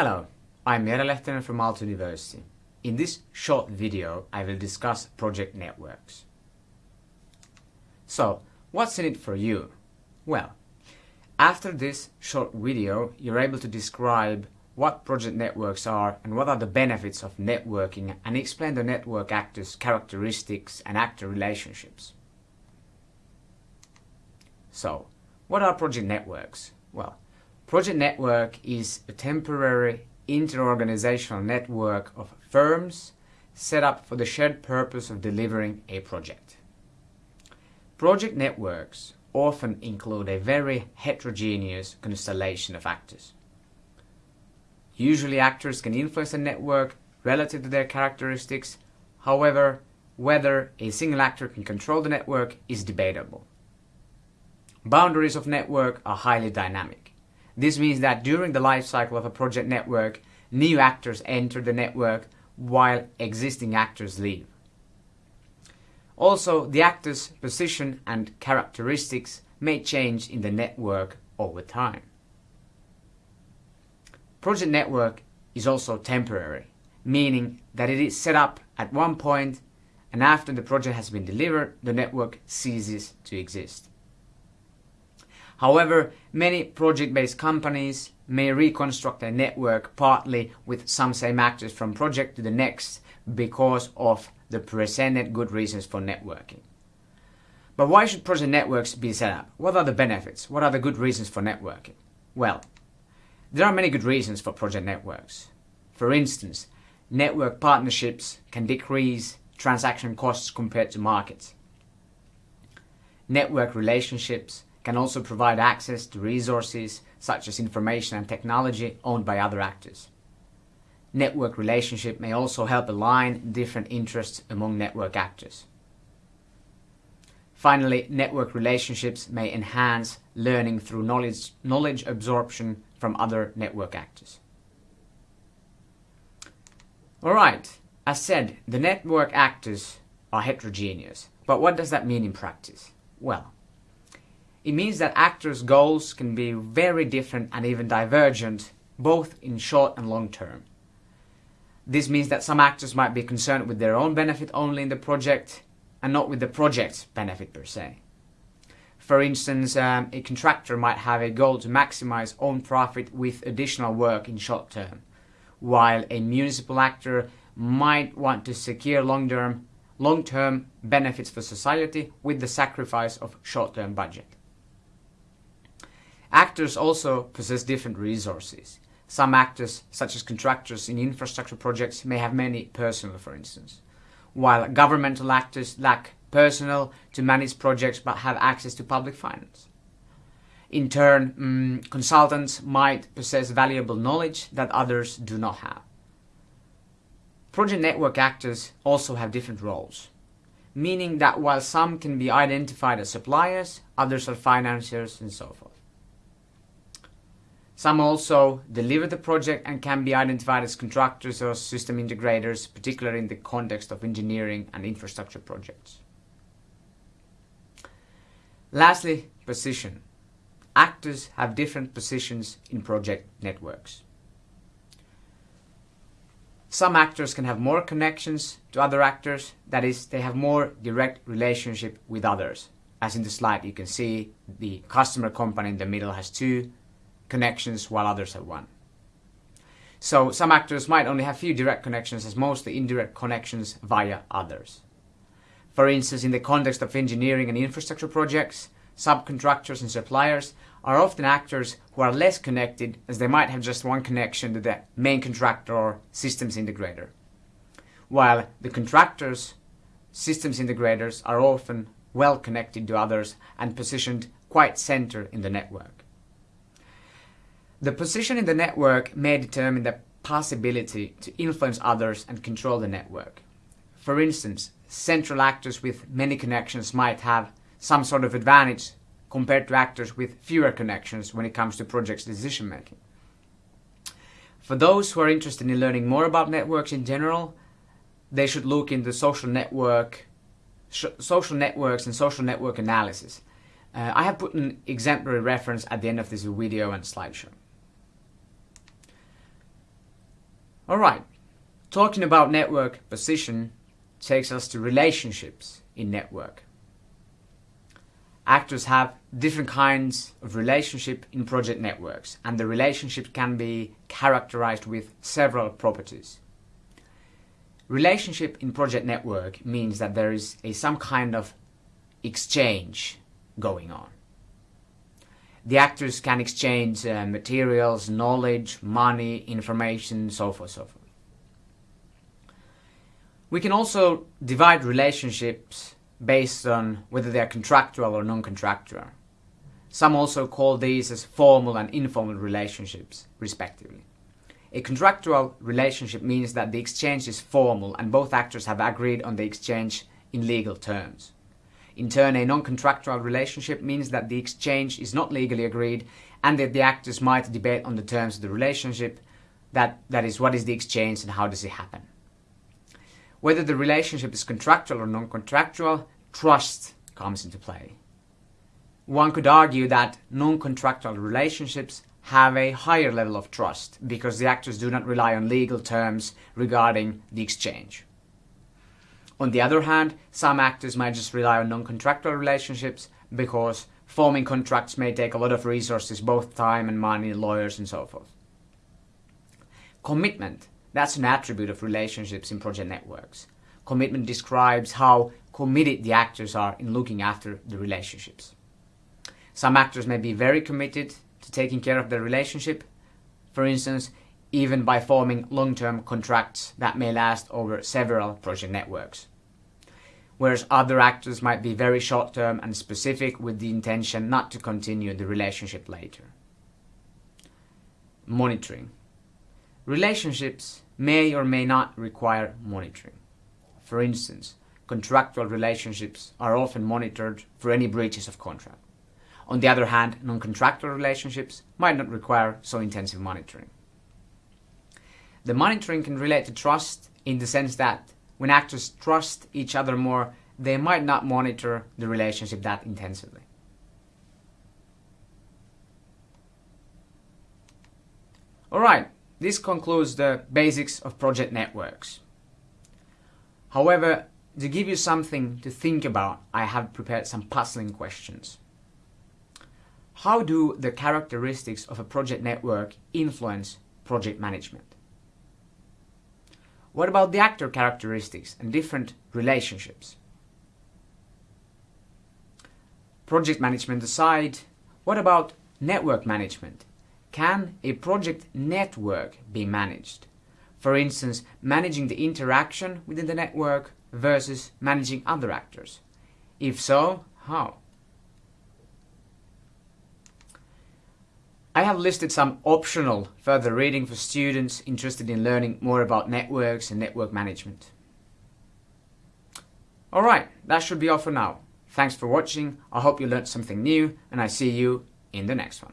Hello, I'm Jere Lehtinen from Aalto University. In this short video, I will discuss project networks. So, what's in it for you? Well, after this short video, you're able to describe what project networks are and what are the benefits of networking and explain the network actors' characteristics and actor relationships. So, what are project networks? Well, project network is a temporary interorganizational network of firms set up for the shared purpose of delivering a project. Project networks often include a very heterogeneous constellation of actors. Usually actors can influence a network relative to their characteristics, however, whether a single actor can control the network is debatable. Boundaries of network are highly dynamic. This means that during the life cycle of a project network, new actors enter the network while existing actors leave. Also, the actor's position and characteristics may change in the network over time. Project network is also temporary, meaning that it is set up at one point and after the project has been delivered, the network ceases to exist. However, many project-based companies may reconstruct their network partly with some same actors from project to the next because of the presented good reasons for networking. But why should project networks be set up? What are the benefits? What are the good reasons for networking? Well, there are many good reasons for project networks. For instance, network partnerships can decrease transaction costs compared to markets. Network relationships can also provide access to resources such as information and technology owned by other actors. Network relationship may also help align different interests among network actors. Finally, network relationships may enhance learning through knowledge, knowledge absorption from other network actors. Alright, as said, the network actors are heterogeneous. But what does that mean in practice? Well, it means that actors' goals can be very different and even divergent, both in short and long term. This means that some actors might be concerned with their own benefit only in the project and not with the project's benefit per se. For instance, um, a contractor might have a goal to maximize own profit with additional work in short term, while a municipal actor might want to secure long-term long-term benefits for society with the sacrifice of short-term budget. Actors also possess different resources. Some actors, such as contractors in infrastructure projects, may have many personnel, for instance, while governmental actors lack personnel to manage projects but have access to public finance. In turn, um, consultants might possess valuable knowledge that others do not have. Project network actors also have different roles, meaning that while some can be identified as suppliers, others are financiers and so forth. Some also deliver the project and can be identified as contractors or system integrators, particularly in the context of engineering and infrastructure projects. Lastly, position. Actors have different positions in project networks. Some actors can have more connections to other actors, that is, they have more direct relationship with others. As in the slide you can see, the customer company in the middle has two connections while others have one. So some actors might only have few direct connections as mostly indirect connections via others. For instance, in the context of engineering and infrastructure projects, subcontractors and suppliers are often actors who are less connected as they might have just one connection to the main contractor or systems integrator. While the contractors, systems integrators are often well connected to others and positioned quite center in the network. The position in the network may determine the possibility to influence others and control the network. For instance, central actors with many connections might have some sort of advantage compared to actors with fewer connections when it comes to project's decision making. For those who are interested in learning more about networks in general, they should look into social network, social networks and social network analysis. Uh, I have put an exemplary reference at the end of this video and slideshow. Alright, talking about network position takes us to relationships in network. Actors have different kinds of relationship in project networks and the relationship can be characterized with several properties. Relationship in project network means that there is a some kind of exchange going on. The actors can exchange uh, materials, knowledge, money, information, so forth, so forth. We can also divide relationships based on whether they are contractual or non-contractual. Some also call these as formal and informal relationships, respectively. A contractual relationship means that the exchange is formal and both actors have agreed on the exchange in legal terms. In turn, a non-contractual relationship means that the exchange is not legally agreed and that the actors might debate on the terms of the relationship, that, that is, what is the exchange and how does it happen. Whether the relationship is contractual or non-contractual, trust comes into play. One could argue that non-contractual relationships have a higher level of trust because the actors do not rely on legal terms regarding the exchange. On the other hand, some actors might just rely on non-contractual relationships because forming contracts may take a lot of resources, both time and money, lawyers and so forth. Commitment, that's an attribute of relationships in project networks. Commitment describes how committed the actors are in looking after the relationships. Some actors may be very committed to taking care of the relationship, for instance, even by forming long-term contracts that may last over several project networks. Whereas other actors might be very short-term and specific with the intention not to continue the relationship later. Monitoring. Relationships may or may not require monitoring. For instance, contractual relationships are often monitored for any breaches of contract. On the other hand, non-contractual relationships might not require so intensive monitoring. The monitoring can relate to trust in the sense that when actors trust each other more, they might not monitor the relationship that intensively. Alright, this concludes the basics of project networks. However, to give you something to think about, I have prepared some puzzling questions. How do the characteristics of a project network influence project management? What about the actor characteristics and different relationships? Project management aside, what about network management? Can a project network be managed? For instance, managing the interaction within the network versus managing other actors? If so, how? I have listed some optional further reading for students interested in learning more about networks and network management. Alright, that should be all for now. Thanks for watching, I hope you learned something new and I see you in the next one.